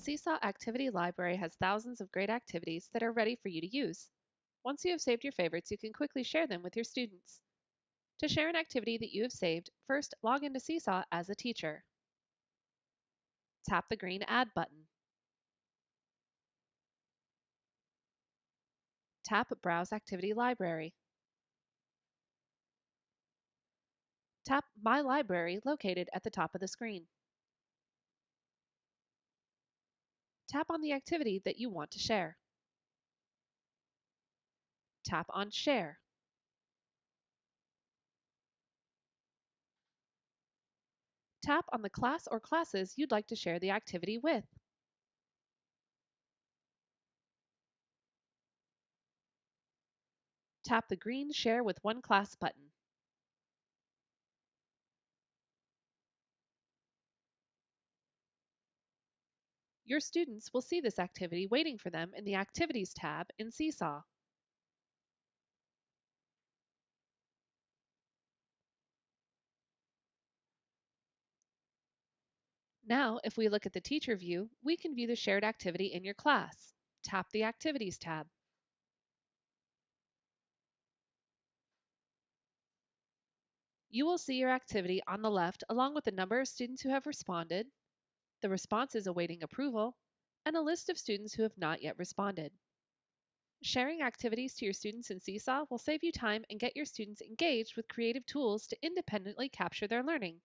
Seesaw Activity Library has thousands of great activities that are ready for you to use. Once you have saved your favorites, you can quickly share them with your students. To share an activity that you have saved, first log into Seesaw as a teacher. Tap the green Add button. Tap Browse Activity Library. Tap My Library located at the top of the screen. Tap on the activity that you want to share. Tap on Share. Tap on the class or classes you'd like to share the activity with. Tap the green Share with One Class button. Your students will see this activity waiting for them in the Activities tab in Seesaw. Now, if we look at the teacher view, we can view the shared activity in your class. Tap the Activities tab. You will see your activity on the left along with the number of students who have responded, the responses awaiting approval, and a list of students who have not yet responded. Sharing activities to your students in Seesaw will save you time and get your students engaged with creative tools to independently capture their learning.